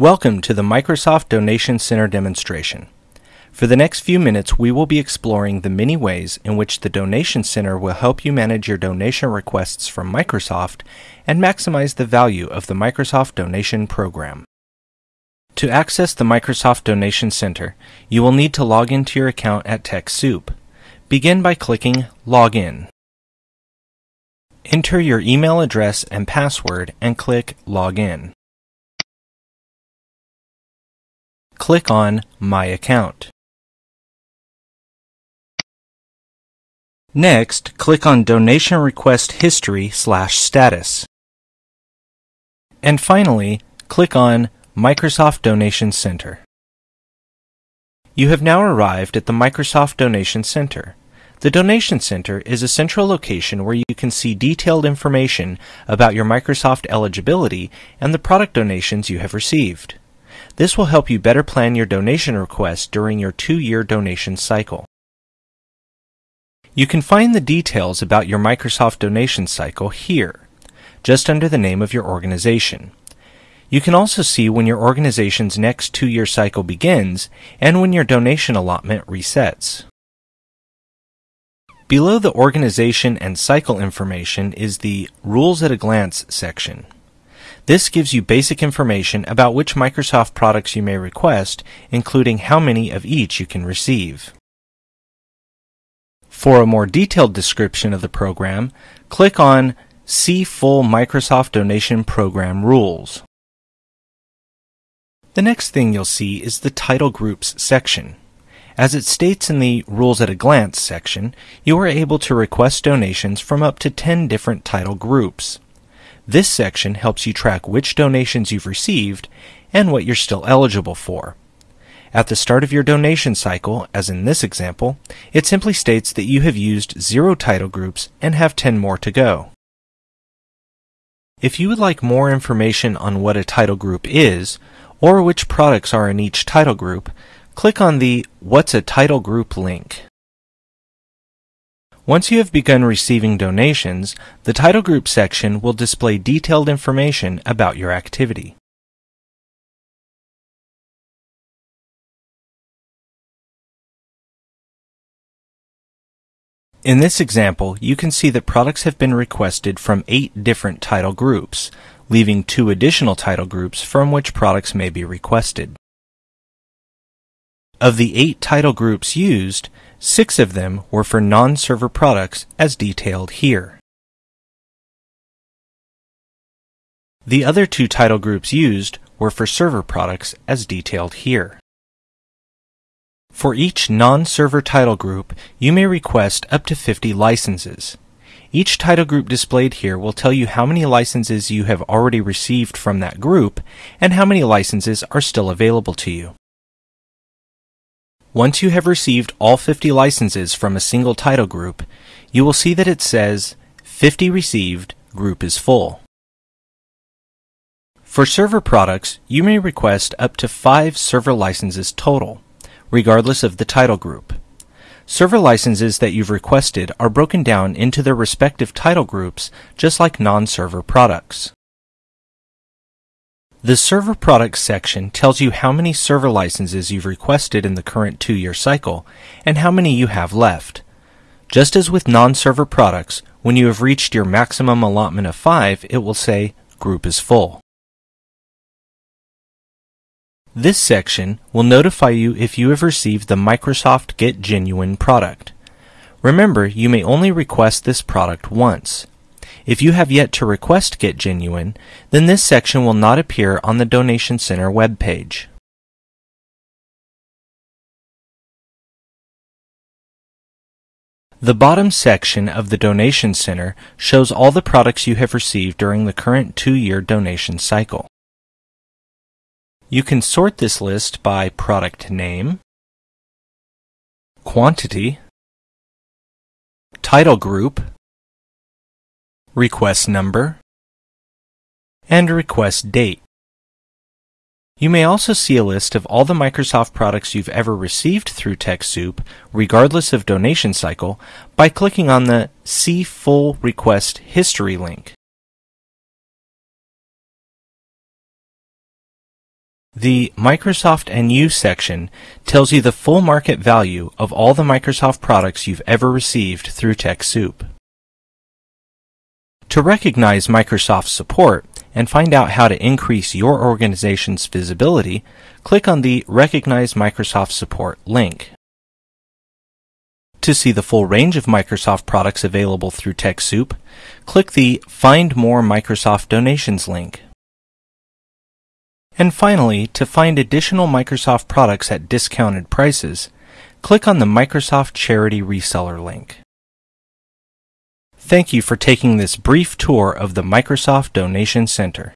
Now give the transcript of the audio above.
Welcome to the Microsoft Donation Center demonstration. For the next few minutes, we will be exploring the many ways in which the Donation Center will help you manage your donation requests from Microsoft and maximize the value of the Microsoft Donation Program. To access the Microsoft Donation Center, you will need to log into your account at TechSoup. Begin by clicking Login. Enter your email address and password and click Login. Click on My Account. Next, click on Donation Request History slash Status. And finally, click on Microsoft Donation Center. You have now arrived at the Microsoft Donation Center. The Donation Center is a central location where you can see detailed information about your Microsoft eligibility and the product donations you have received. This will help you better plan your donation request during your two-year donation cycle. You can find the details about your Microsoft donation cycle here, just under the name of your organization. You can also see when your organization's next two-year cycle begins and when your donation allotment resets. Below the organization and cycle information is the Rules at a Glance section. This gives you basic information about which Microsoft products you may request, including how many of each you can receive. For a more detailed description of the program, click on See Full Microsoft Donation Program Rules. The next thing you'll see is the Title Groups section. As it states in the Rules at a Glance section, you are able to request donations from up to 10 different title groups. This section helps you track which donations you've received and what you're still eligible for. At the start of your donation cycle, as in this example, it simply states that you have used zero title groups and have 10 more to go. If you would like more information on what a title group is, or which products are in each title group, click on the What's a Title Group link. Once you have begun receiving donations, the Title Group section will display detailed information about your activity. In this example, you can see that products have been requested from eight different title groups, leaving two additional title groups from which products may be requested. Of the eight title groups used, Six of them were for non-server products as detailed here. The other two title groups used were for server products as detailed here. For each non-server title group, you may request up to 50 licenses. Each title group displayed here will tell you how many licenses you have already received from that group and how many licenses are still available to you. Once you have received all 50 licenses from a single title group, you will see that it says 50 received, group is full. For server products, you may request up to 5 server licenses total, regardless of the title group. Server licenses that you've requested are broken down into their respective title groups just like non-server products. The Server Products section tells you how many server licenses you've requested in the current two-year cycle and how many you have left. Just as with non-server products, when you have reached your maximum allotment of 5, it will say Group is full. This section will notify you if you have received the Microsoft Get Genuine product. Remember, you may only request this product once. If you have yet to request Get Genuine, then this section will not appear on the Donation Center webpage. The bottom section of the Donation Center shows all the products you have received during the current two-year donation cycle. You can sort this list by product name, quantity, title group, request number, and request date. You may also see a list of all the Microsoft products you've ever received through TechSoup, regardless of donation cycle, by clicking on the See Full Request History link. The Microsoft and You section tells you the full market value of all the Microsoft products you've ever received through TechSoup. To recognize Microsoft support and find out how to increase your organization's visibility, click on the Recognize Microsoft Support link. To see the full range of Microsoft products available through TechSoup, click the Find More Microsoft Donations link. And finally, to find additional Microsoft products at discounted prices, click on the Microsoft Charity Reseller link. Thank you for taking this brief tour of the Microsoft Donation Center.